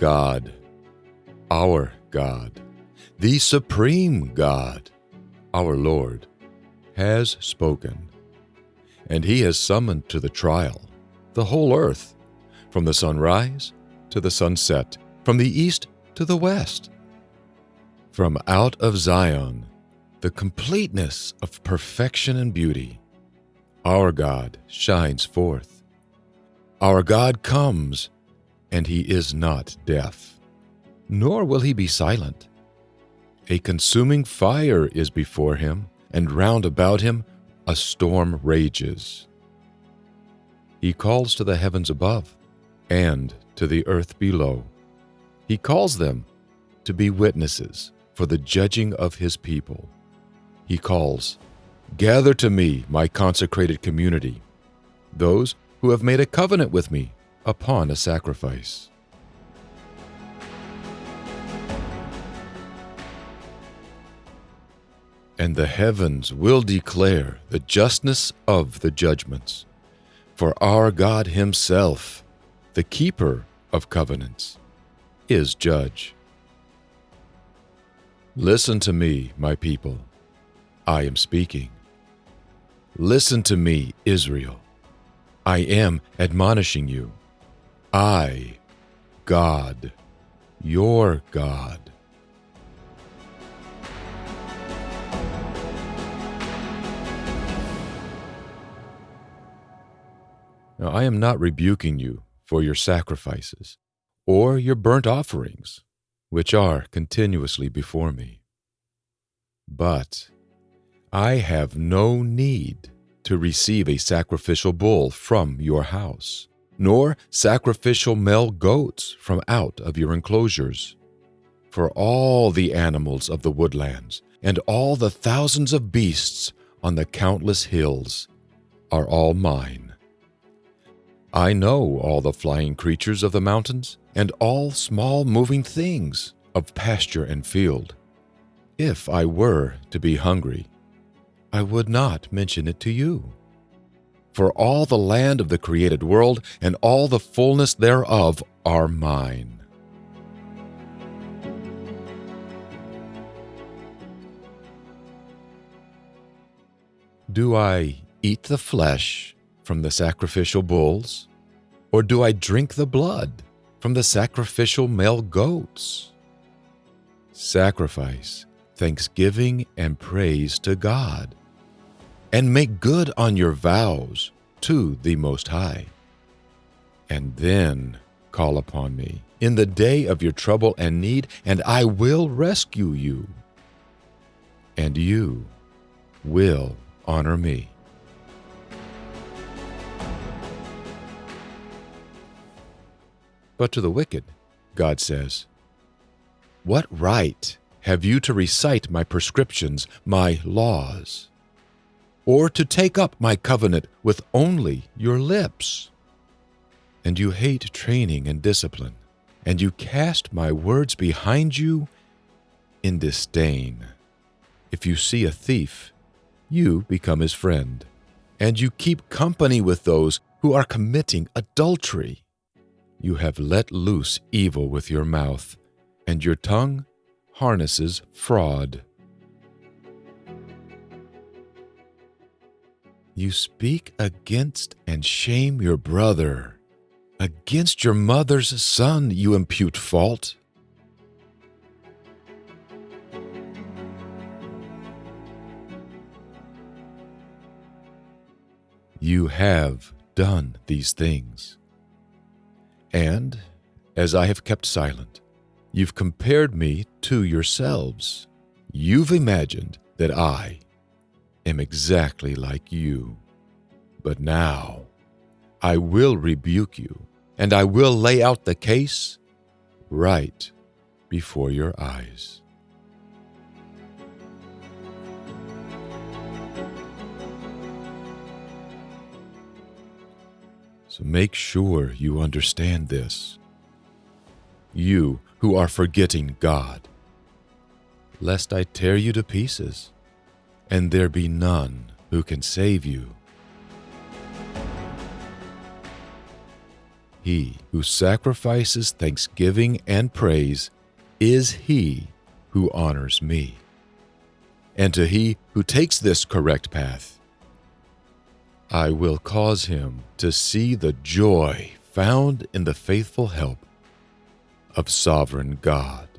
God, our God, the supreme God, our Lord, has spoken, and he has summoned to the trial the whole earth, from the sunrise to the sunset, from the east to the west. From out of Zion, the completeness of perfection and beauty, our God shines forth. Our God comes, and he is not deaf, nor will he be silent. A consuming fire is before him, and round about him a storm rages. He calls to the heavens above and to the earth below. He calls them to be witnesses for the judging of his people. He calls, Gather to me, my consecrated community, those who have made a covenant with me upon a sacrifice. And the heavens will declare the justness of the judgments. For our God Himself, the keeper of covenants, is judge. Listen to me, my people. I am speaking. Listen to me, Israel. I am admonishing you. I, God, your God. Now, I am not rebuking you for your sacrifices or your burnt offerings, which are continuously before me. But I have no need to receive a sacrificial bull from your house, nor sacrificial male goats from out of your enclosures. For all the animals of the woodlands and all the thousands of beasts on the countless hills are all mine I know all the flying creatures of the mountains, and all small moving things of pasture and field. If I were to be hungry, I would not mention it to you. For all the land of the created world and all the fullness thereof are mine. Do I eat the flesh from the sacrificial bulls? Or do I drink the blood from the sacrificial male goats? Sacrifice thanksgiving and praise to God, and make good on your vows to the Most High. And then call upon me in the day of your trouble and need, and I will rescue you. And you will honor me. But to the wicked, God says, What right have you to recite my prescriptions, my laws, or to take up my covenant with only your lips? And you hate training and discipline, and you cast my words behind you in disdain. If you see a thief, you become his friend, and you keep company with those who are committing adultery. You have let loose evil with your mouth, and your tongue harnesses fraud. You speak against and shame your brother. Against your mother's son you impute fault. You have done these things. And, as I have kept silent, you've compared me to yourselves. You've imagined that I am exactly like you. But now I will rebuke you, and I will lay out the case right before your eyes. So make sure you understand this. You who are forgetting God, lest I tear you to pieces, and there be none who can save you. He who sacrifices thanksgiving and praise is he who honors me. And to he who takes this correct path, I will cause him to see the joy found in the faithful help of sovereign God.